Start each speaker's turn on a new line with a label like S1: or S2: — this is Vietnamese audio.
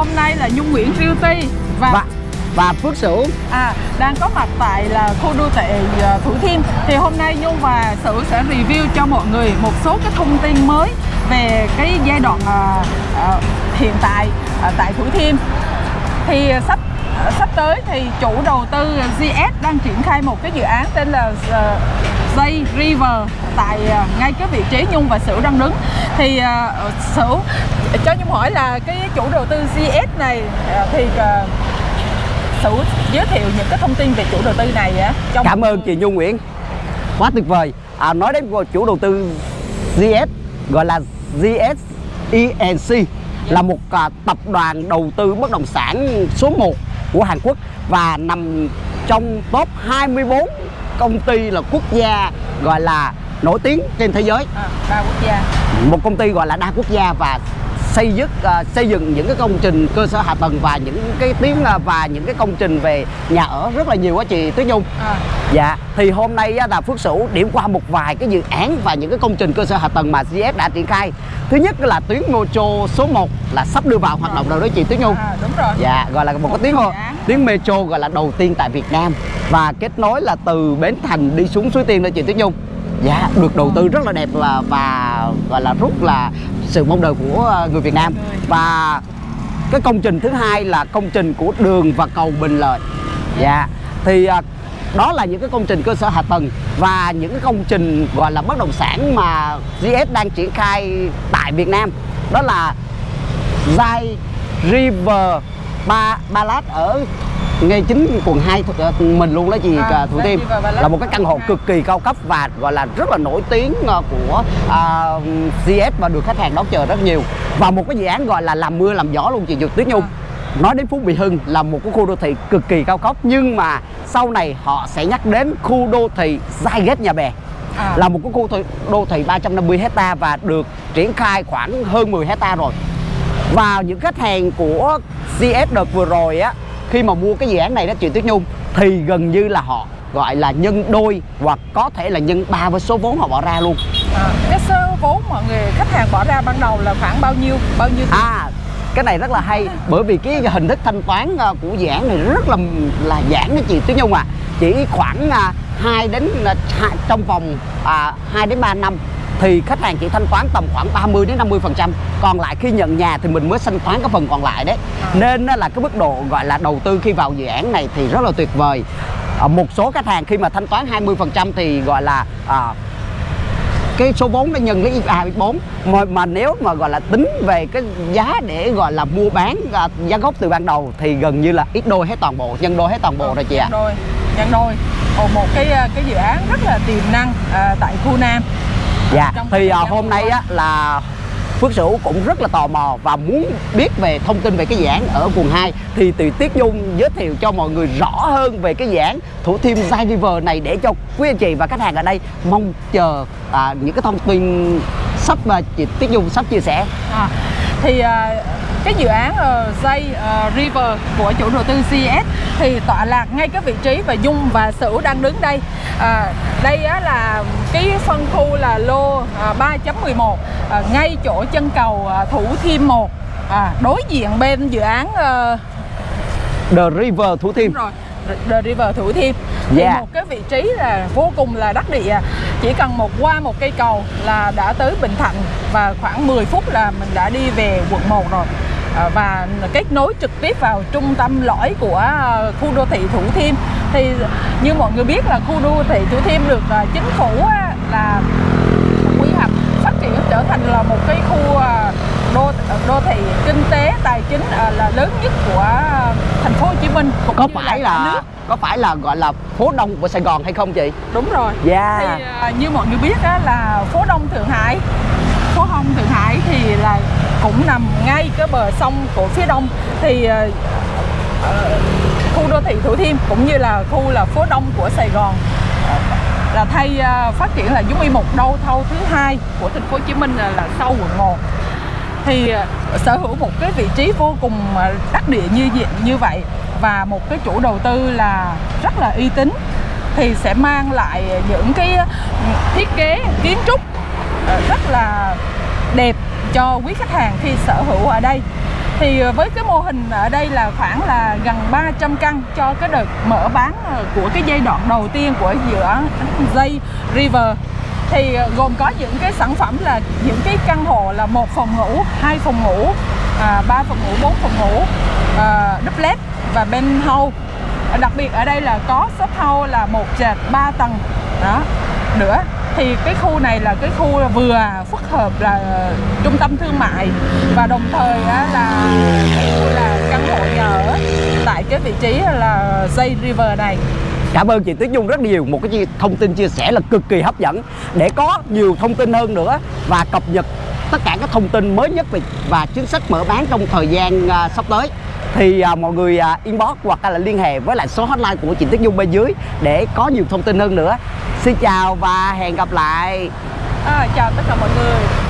S1: hôm nay là Nhung Nguyễn Realty. Và,
S2: và và Phước Sửu.
S1: À, đang có mặt tại là khu đô thị à, Thủ Thiêm. Thì hôm nay Nhung và Sửu sẽ review cho mọi người một số cái thông tin mới về cái giai đoạn à, à, hiện tại à, tại Thủ Thiêm. Thì sắp Ờ, sắp tới thì chủ đầu tư ờ, GS đang triển khai một cái dự án tên là uh, River tại ngay cái vị trí Nhung và Sửu đang đứng. Thì uh, Sửu cho Nhung hỏi là cái chủ đầu tư GS này uh, thì uh, Sửu giới thiệu những cái thông tin về chủ đầu tư này á
S2: trong Cảm ơn chị Nhung Nguyễn. Quá tuyệt vời. À, nói đến chủ đầu tư GS gọi là GS ENC là một à, tập đoàn đầu tư bất động sản số 1 của Hàn Quốc và nằm trong top 24 công ty là quốc gia gọi là nổi tiếng trên thế giới.
S1: À, đa quốc gia.
S2: Một công ty gọi là đa quốc gia và xây dựng uh, xây dựng những cái công trình cơ sở hạ tầng và những cái tiếng uh, và những cái công trình về nhà ở rất là nhiều quá chị Tuyết Nhung. À. Dạ, thì hôm nay uh, là Phước Sửu điểm qua một vài cái dự án và những cái công trình cơ sở hạ tầng mà GS đã triển khai. Thứ nhất là tuyến metro số 1 là sắp đưa vào hoạt động rồi đó chị Tuyết Nhung.
S1: À, đúng rồi.
S2: Dạ, gọi là một, cái tuyến tuyến metro gọi là đầu tiên tại Việt Nam và kết nối là từ Bến Thành đi xuống Suối Tiên đó chị Tuyết Nhung. Dạ, được đầu tư rất là đẹp và, và gọi là rất là sự mong đợi của ờ, người Việt Nam. Và cái công trình thứ hai là công trình của đường và cầu Bình Lợi. Dạ. Thì ờ, đó là những cái công trình cơ sở hạ tầng và những cái công trình gọi là bất động sản mà GS đang triển khai tại Việt Nam. Đó là Zai River Ba Ba Lát ở ngay chính quận 2 ờ, mình luôn đó chị à, Thủ Tiêm là một cái căn hộ cực kỳ cao cấp và gọi là rất là nổi tiếng ờ, của uh, CS và được khách hàng đón chờ rất nhiều. Và một cái dự án gọi là làm mưa làm gió luôn chị Dược Tuyết Nhung. À. nói đến Phú Mỹ Hưng là một cái khu đô thị cực kỳ cao cấp nhưng mà sau này họ sẽ nhắc đến khu đô thị Giai Ghét Nhà Bè. À. là một cái khu đô thị 350 hecta và được triển khai khoảng hơn 10 hecta rồi. Và những khách hàng của CS đợt vừa rồi á khi mà mua cái dự án này đó chị Tuyết Nhung thì gần như là họ gọi là nhân đôi hoặc có thể là nhân ba với số vốn họ bỏ ra luôn
S1: à, cái số vốn mọi người khách hàng bỏ ra ban đầu là khoảng bao nhiêu bao nhiêu tiền?
S2: à cái này rất là hay bởi vì cái hình thức thanh toán ờ, của dự án này rất là là giản đó chị Tuyết Nhung à chỉ khoảng à, 2 đến à, trong vòng à, 2 đến 3 năm thì khách hàng chỉ thanh toán tầm khoảng 30 đến 50 phần trăm. Còn lại khi nhận nhà thì mình mới thanh toán cái phần còn lại đấy. Nên là cái mức độ gọi là đầu tư khi vào dự án này thì rất là tuyệt vời. À, một số khách hàng khi mà thanh toán 20 phần trăm thì gọi là à, cái số vốn nó nhân lấy IFA 4 mà, mà nếu mà gọi là tính về cái giá để gọi là mua bán à, giá gốc từ ban đầu thì gần như là ít đôi hết toàn bộ nhân đôi hết toàn bộ ừ, rồi chị ạ.
S1: Nhân đôi nhân đôi. Một cái à, cái dự án rất là tiềm năng à, tại khu Nam.
S2: Dạ, thì uh, hôm nay á, là Phước Sửu cũng rất là tò mò và muốn biết về thông tin về cái dự án ở quận 2 thì từ Tiết Dung giới thiệu cho mọi người rõ hơn về cái dự án Thủ Thiêm side River này để cho quý anh chị và khách hàng ở đây mong chờ à, những cái thông tin sắp mà chị Tiết Dung sắp chia sẻ.
S1: À, thì à, cái dự án uh, uh, River của chủ đầu tư CS thì tọa lạc ngay cái vị trí và Dung và Sửu đang đứng đây. À, đây á, là cái phân khu là lô à, 3.11 à, ngay chỗ chân cầu à, Thủ Thiêm 1 à, đối diện bên dự án à,
S2: The River Thủ Thiêm.
S1: Đúng rồi The River Thủ Thiêm. Thì yeah. một cái vị trí là vô cùng là đắc địa chỉ cần một qua một cây cầu là đã tới Bình Thạnh và khoảng 10 phút là mình đã đi về quận 1 rồi. À, và kết nối trực tiếp vào trung tâm lõi của à, khu đô thị Thủ Thiêm. Thì như mọi người biết là khu đô thị Thủ Thiêm được à, chính phủ là quy hoạch phát triển trở thành là một cái khu đô đô thị kinh tế tài chính là lớn nhất của thành phố Hồ Chí Minh
S2: có phải là, là có phải là gọi là phố đông của Sài Gòn hay không chị?
S1: Đúng rồi.
S2: Yeah.
S1: Thì như mọi người biết đó là phố đông Thượng Hải phố Hông Thượng Hải thì là cũng nằm ngay cái bờ sông của phía đông thì uh, khu đô thị Thủ Thiêm cũng như là khu là phố đông của Sài Gòn là thay uh, phát triển là giống như một đô thâu thứ hai của thành phố Hồ Chí Minh là, là sau quận 1 thì ờ, sở hữu một cái vị trí vô cùng ờ, đắc địa như như vậy và một cái chủ đầu tư là rất là uy tín thì sẽ mang lại những cái ờ, thiết kế, kiến trúc rất là đẹp cho quý khách hàng khi sở hữu ở đây. Thì với cái mô hình ở đây là khoảng là gần 300 căn cho cái đợt mở bán của cái giai đoạn đầu tiên của dự án dây River thì ờ, gồm có những cái sản phẩm là những cái căn hộ là một phòng ngủ, hai phòng ngủ, à, ba phòng ngủ, bốn phòng ngủ, ờ, à, duplex và penthouse. Ờ, đặc biệt ở đây là có shop house là một trệt ba tầng đó nữa thì cái khu này là cái khu vừa phức hợp là trung tâm thương mại và đồng thời là khu là căn hộ nhà ở tại cái vị trí là dây river này
S2: Cảm ơn chị Tuyết Dung rất nhiều một cái thông tin chia sẻ là cực kỳ hấp dẫn để có nhiều thông tin hơn nữa và cập nhật tất cả các thông tin mới nhất về và chính sách mở bán trong thời gian à, sắp tới thì à, mọi người à, inbox hoặc là liên hệ với lại số hotline của chị Tuyết Dung bên dưới để có nhiều thông tin hơn nữa. Xin chào và hẹn gặp lại.
S1: à, chào tất cả mọi người